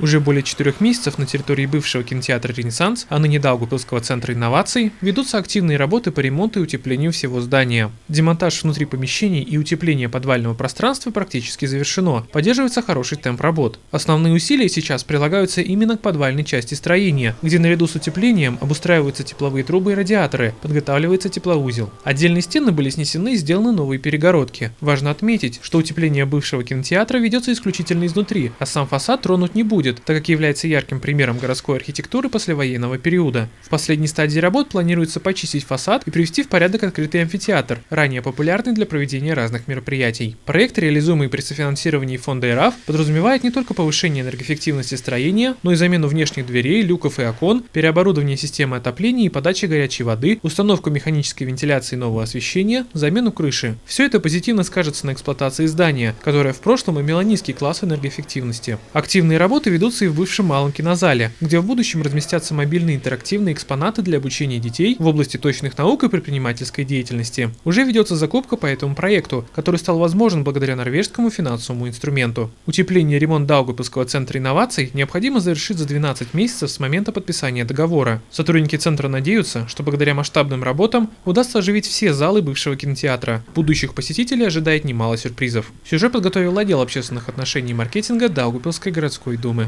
Уже более четырех месяцев на территории бывшего кинотеатра «Ренессанс», а ныне Даугавпилского центра инноваций, ведутся активные работы по ремонту и утеплению всего здания. Демонтаж внутри помещений и утепление подвального пространства практически завершено. Поддерживается хороший темп работ. Основные усилия сейчас прилагаются именно к подвальной части строения, где наряду с утеплением обустраиваются тепловые трубы и радиаторы, подготавливается теплоузел. Отдельные стены были снесены и сделаны новые перегородки. Важно отметить, что утепление бывшего кинотеатра ведется исключительно изнутри, а сам фасад тронуть не будет будет, так как является ярким примером городской архитектуры послевоенного периода. В последней стадии работ планируется почистить фасад и привести в порядок открытый амфитеатр, ранее популярный для проведения разных мероприятий. Проект, реализуемый при софинансировании фонда ИРАФ, подразумевает не только повышение энергоэффективности строения, но и замену внешних дверей, люков и окон, переоборудование системы отопления и подачи горячей воды, установку механической вентиляции нового освещения, замену крыши. Все это позитивно скажется на эксплуатации здания, которое в прошлом имело низкий класс энергоэффективности. Активные работы ведутся и в бывшем малом кинозале, где в будущем разместятся мобильные интерактивные экспонаты для обучения детей в области точных наук и предпринимательской деятельности. Уже ведется закупка по этому проекту, который стал возможен благодаря норвежскому финансовому инструменту. Утепление и ремонт Даугапилского центра инноваций необходимо завершить за 12 месяцев с момента подписания договора. Сотрудники центра надеются, что благодаря масштабным работам удастся оживить все залы бывшего кинотеатра. Будущих посетителей ожидает немало сюрпризов. Сюжет подготовил отдел общественных отношений и маркетинга Даугапилской городской думы.